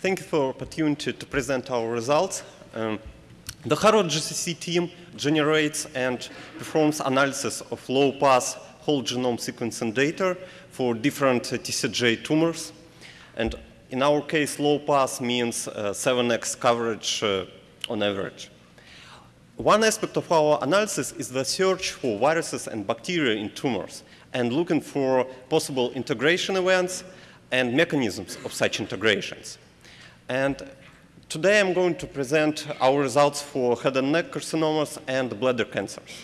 Thank you for the opportunity to present our results. Um, the Harvard GCC team generates and performs analysis of low-pass whole genome sequencing data for different uh, TCGA tumors. And in our case, low-pass means uh, 7x coverage uh, on average. One aspect of our analysis is the search for viruses and bacteria in tumors and looking for possible integration events and mechanisms of such integrations. And today I'm going to present our results for head and neck carcinomas and bladder cancers.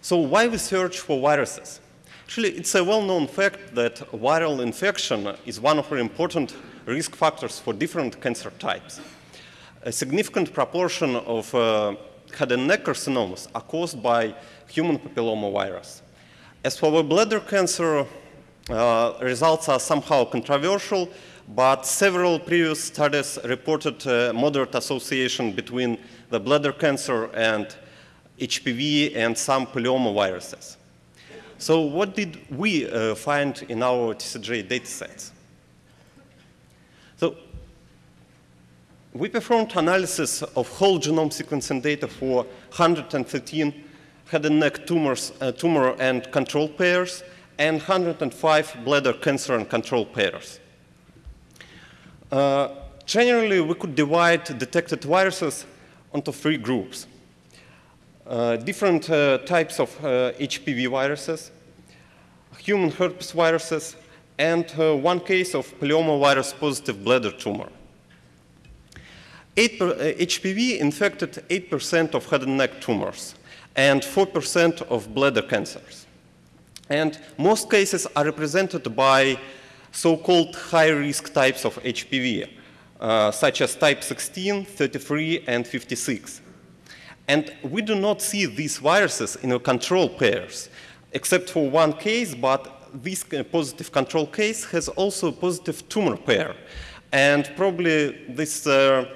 So why we search for viruses? Actually, it's a well-known fact that viral infection is one of the important risk factors for different cancer types. A significant proportion of uh, head and neck carcinomas are caused by human papillomavirus. As for bladder cancer, uh, results are somehow controversial, but several previous studies reported a moderate association between the bladder cancer and HPV and some papillomaviruses. So what did we uh, find in our TCGA datasets? So we performed analysis of whole genome sequencing data for 113 head and neck tumors, uh, tumor and control pairs, and 105 bladder cancer and control pairs. Uh, generally, we could divide detected viruses onto three groups. Uh, different uh, types of HPV uh, viruses, human herpes viruses, and uh, one case of papillomavirus positive bladder tumor. Eight HPV uh, infected 8% of head and neck tumors and 4% of bladder cancers. And most cases are represented by so-called high-risk types of HPV, uh, such as type 16, 33, and 56. And we do not see these viruses in control pairs, except for one case, but this positive control case has also a positive tumor pair. And probably this uh,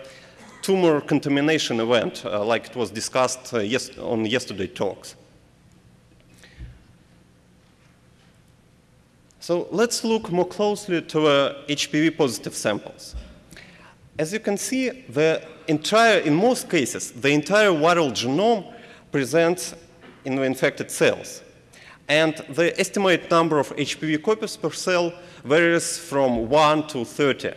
tumor contamination event, uh, like it was discussed uh, yes on yesterday's talks. So let's look more closely to uh, HPV positive samples. As you can see, the entire, in most cases, the entire viral genome presents in the infected cells. And the estimated number of HPV copies per cell varies from 1 to 30.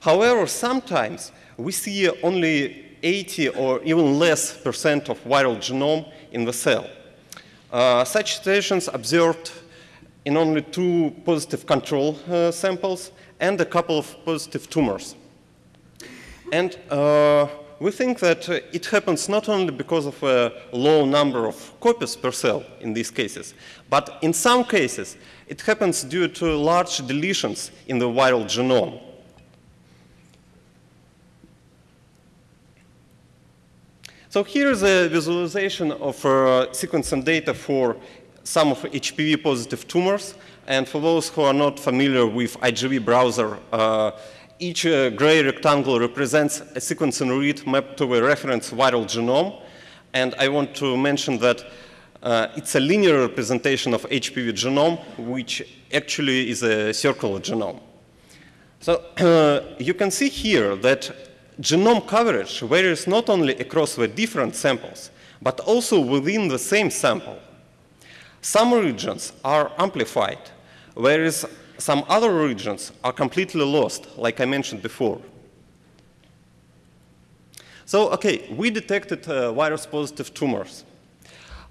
However, sometimes we see only 80 or even less percent of viral genome in the cell. Uh, such situations observed in only two positive control uh, samples and a couple of positive tumors. And uh, we think that uh, it happens not only because of a low number of copies per cell in these cases, but in some cases it happens due to large deletions in the viral genome. So here is a visualization of uh, sequencing data for some of HPV positive tumors. And for those who are not familiar with IGV browser, uh, each uh, gray rectangle represents a sequencing read mapped to a reference viral genome. And I want to mention that uh, it's a linear representation of HPV genome, which actually is a circular genome. So you can see here that genome coverage varies not only across the different samples, but also within the same sample. Some regions are amplified, whereas some other regions are completely lost, like I mentioned before. So, okay, we detected uh, virus-positive tumors.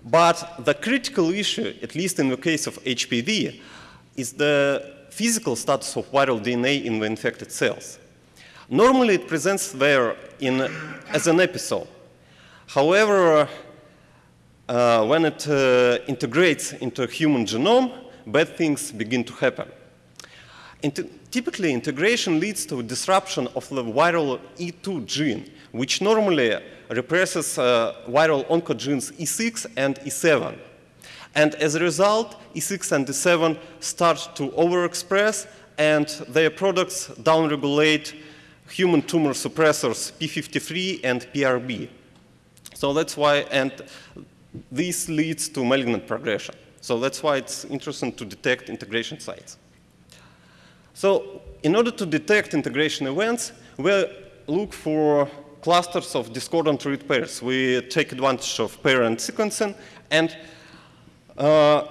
But the critical issue, at least in the case of HPV, is the physical status of viral DNA in the infected cells. Normally, it presents there in, as an epithel. However, uh, when it uh, integrates into a human genome, bad things begin to happen. Inter typically, integration leads to disruption of the viral E2 gene, which normally represses uh, viral oncogenes E6 and E7. And as a result, E6 and E7 start to overexpress, and their products downregulate human tumor suppressors P53 and PRB. So that's why, and this leads to malignant progression. So that's why it's interesting to detect integration sites. So in order to detect integration events, we look for clusters of discordant read pairs. We take advantage of parent sequencing. And uh,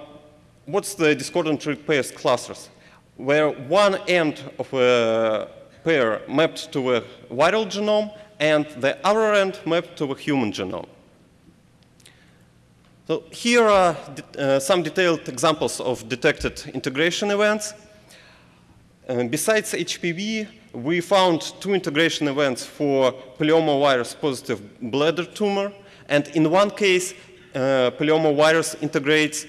what's the discordant read pairs clusters? Where one end of a pair mapped to a viral genome and the other end mapped to a human genome. So here are uh, some detailed examples of detected integration events. Besides HPV, we found two integration events for virus positive bladder tumor. And in one case, uh, virus integrates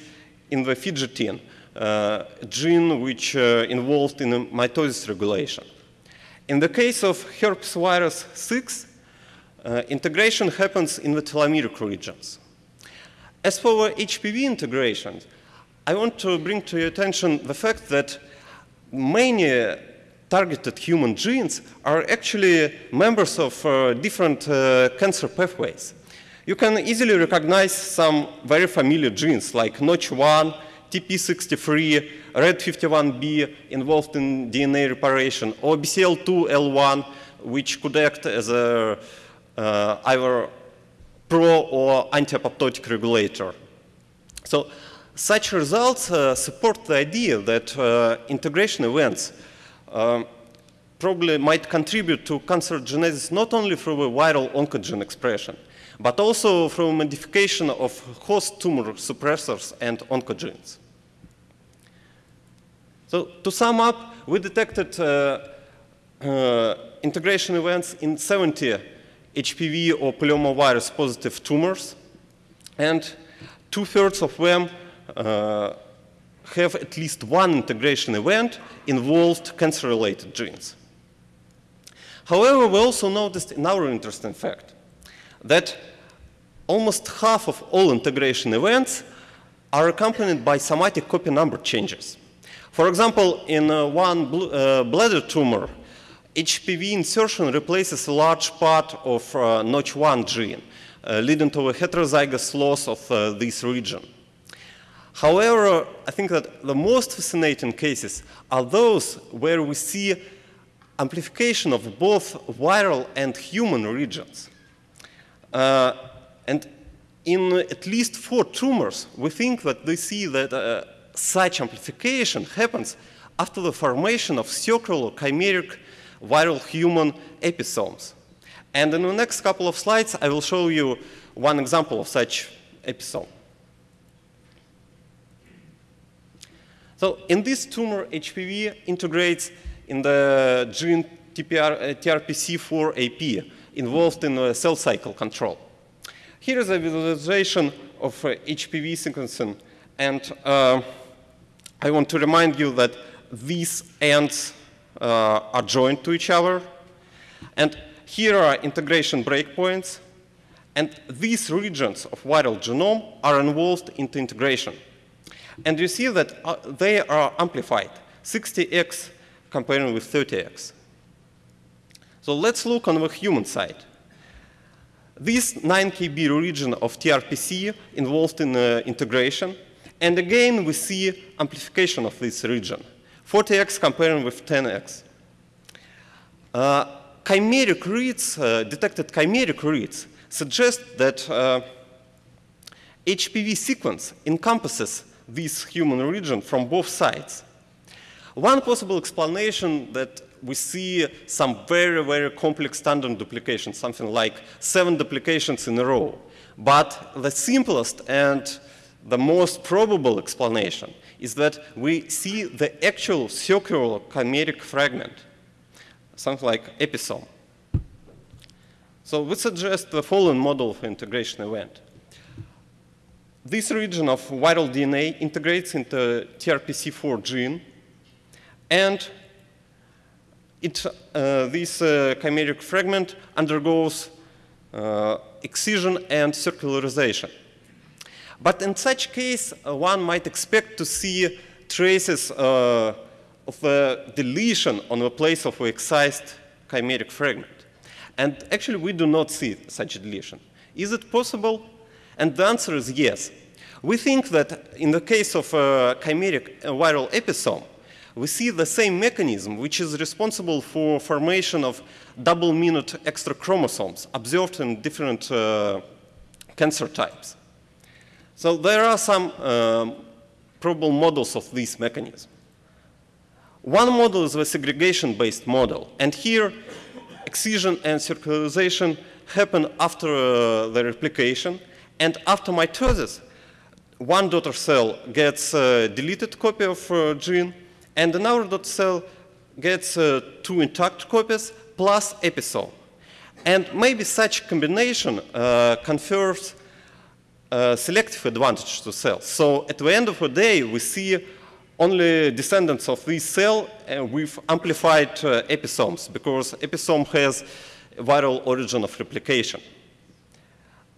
in the fidgetin, uh, gene which uh, involved in mitosis regulation. In the case of herpes virus 6, uh, integration happens in the telomeric regions. As for HPV integrations, I want to bring to your attention the fact that many targeted human genes are actually members of uh, different uh, cancer pathways. You can easily recognize some very familiar genes like Notch1, TP63, RED51B involved in DNA reparation, or BCL2L1, which could act as a, uh, either pro or anti-apoptotic regulator. So such results uh, support the idea that uh, integration events um, probably might contribute to cancer genesis not only through viral oncogene expression, but also through modification of host tumor suppressors and oncogenes. So to sum up, we detected uh, uh, integration events in 70 HPV or polyomavirus positive tumors, and two-thirds of them uh, have at least one integration event involved cancer-related genes. However, we also noticed another interesting fact, that almost half of all integration events are accompanied by somatic copy number changes. For example, in uh, one bl uh, bladder tumor, HPV insertion replaces a large part of uh, Notch1 gene, uh, leading to a heterozygous loss of uh, this region. However, I think that the most fascinating cases are those where we see amplification of both viral and human regions. Uh, and in at least four tumors, we think that they see that uh, such amplification happens after the formation of circular chimeric viral human episomes. And in the next couple of slides, I will show you one example of such episome. So in this tumor, HPV integrates in the gene TPR, uh, TRPC4AP involved in uh, cell cycle control. Here is a visualization of uh, HPV sequencing, and uh, I want to remind you that these ends uh, are joined to each other. And here are integration breakpoints. And these regions of viral genome are involved into integration. And you see that uh, they are amplified, 60x comparing with 30x. So let's look on the human side. This 9 kb region of TRPC involved in uh, integration. And again, we see amplification of this region. 40x comparing with 10x. Uh, chimeric reads, uh, detected chimeric reads, suggest that uh, HPV sequence encompasses this human region from both sides. One possible explanation that we see some very, very complex tandem duplications, something like seven duplications in a row. But the simplest and the most probable explanation is that we see the actual circular chimeric fragment, something like episome. So we suggest the following model of integration event. This region of viral DNA integrates into TRPC4 gene, and it, uh, this uh, chimeric fragment undergoes uh, excision and circularization. But in such case, uh, one might expect to see traces uh, of a deletion on the place of the excised chimeric fragment. And actually, we do not see such a deletion. Is it possible? And the answer is yes. We think that in the case of a chimeric viral episome, we see the same mechanism which is responsible for formation of double minute extra chromosomes observed in different uh, cancer types. So there are some um, probable models of this mechanism. One model is the segregation-based model, and here excision and circularization happen after uh, the replication, and after mitosis, one daughter cell gets a deleted copy of uh, gene, and another daughter cell gets uh, two intact copies plus episome. And maybe such combination uh, confers uh, selective advantage to cells. So at the end of the day, we see only descendants of this cell with amplified uh, episomes because episome has viral origin of replication.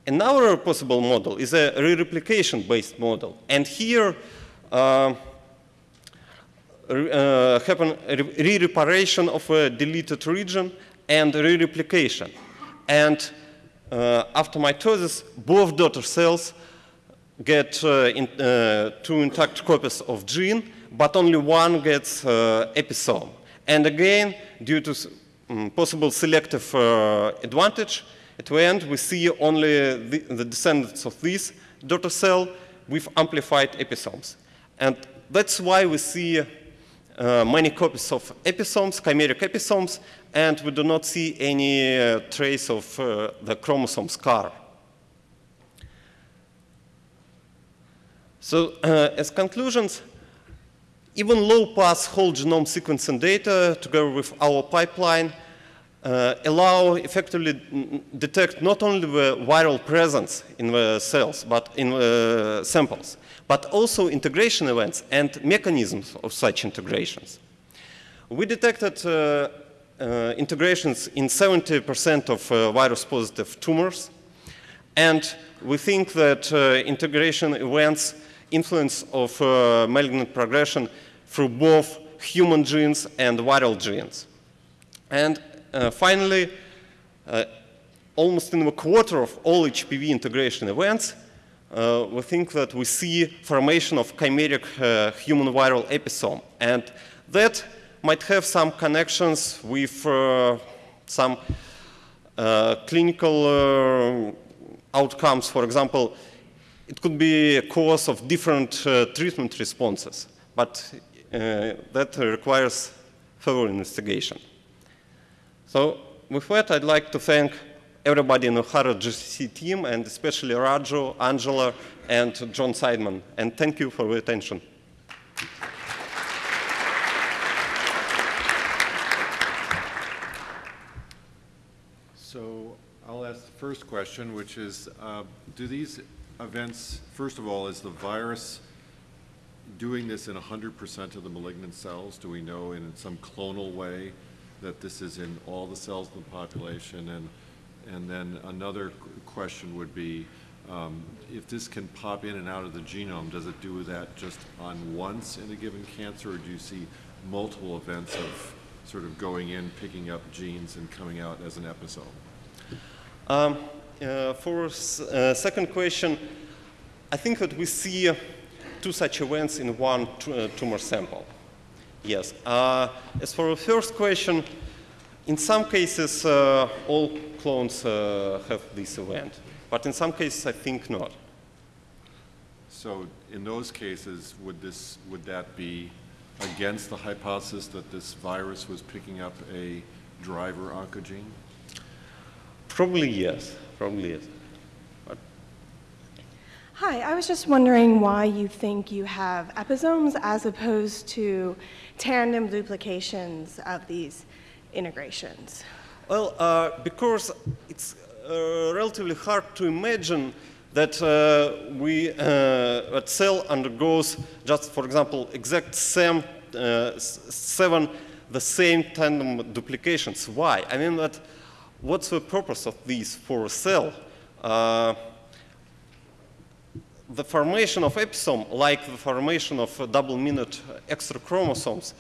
Another possible model is a re-replication-based model. And here, uh, uh, happen re-reparation of a deleted region and re-replication. And after mitosis, both daughter cells get uh, in, uh, two intact copies of gene, but only one gets uh, episome. And again, due to um, possible selective uh, advantage, at the end we see only the, the descendants of this daughter cell with amplified episomes. And that's why we see uh, many copies of episomes, chimeric episomes, and we do not see any uh, trace of uh, the chromosome scar. So uh, as conclusions, even low-pass whole genome sequencing data, together with our pipeline, uh, allow effectively detect not only the viral presence in the cells, but in the samples, but also integration events and mechanisms of such integrations. We detected uh, uh, integrations in 70% of uh, virus-positive tumors, and we think that uh, integration events influence of uh, malignant progression through both human genes and viral genes. And finally, uh, almost in a quarter of all HPV integration events, uh, we think that we see formation of chimeric uh, human viral episome. And that might have some connections with uh, some uh, clinical outcomes. For example, it could be a cause of different treatment responses, but that requires further investigation. So with that, I'd like to thank everybody in the Harvard GCC team, and especially Raju, Angela, and John Seidman. And thank you for your attention. So I'll ask the first question, which is, uh, do these events, first of all, is the virus doing this in 100% of the malignant cells? Do we know in some clonal way that this is in all the cells of the population? And, and then another question would be, um, if this can pop in and out of the genome, does it do that just on once in a given cancer, or do you see multiple events of sort of going in, picking up genes, and coming out as an episode? Um, uh, for uh, second question, I think that we see two such events in one uh, tumor sample. Yes. Uh, as for the first question, in some cases, uh, all clones uh, have this event, but in some cases, I think not. So, in those cases, would this would that be against the hypothesis that this virus was picking up a driver oncogene? Probably yes. Probably yes. Hi, I was just wondering why you think you have episomes as opposed to tandem duplications of these integrations. Well, uh, because it's uh, relatively hard to imagine that uh, we uh, a cell undergoes just, for example, exact same uh, seven the same tandem duplications. Why? I mean that what's the purpose of these for a cell? The formation of episome, like the formation of double minute extra chromosomes,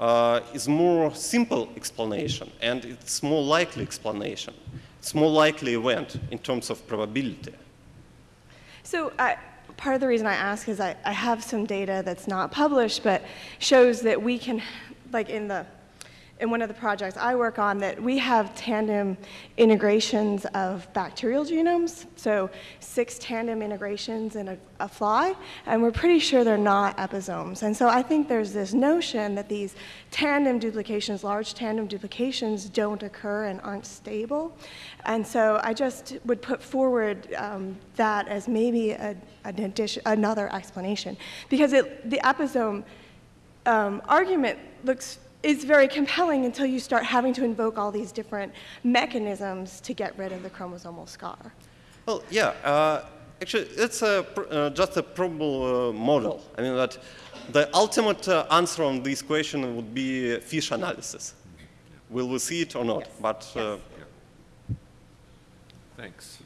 uh, is more simple explanation and it's more likely explanation. It's more likely event in terms of probability. So uh, part of the reason I ask is I, I have some data that's not published, but shows that we can, like in the, in one of the projects I work on, that we have tandem integrations of bacterial genomes, so six tandem integrations in a, a fly, and we're pretty sure they're not episomes. And so I think there's this notion that these tandem duplications, large tandem duplications, don't occur and aren't stable. And so I just would put forward um, that as maybe a, an addition, another explanation, because it, the episome um, argument looks is very compelling until you start having to invoke all these different mechanisms to get rid of the chromosomal scar. Well, yeah. Uh, actually, it's a, pr- uh, just a probable uh, model. I mean that the ultimate uh, answer on this question would be fish analysis. Will we see it or not? Yes. But uh, Yes. Thanks.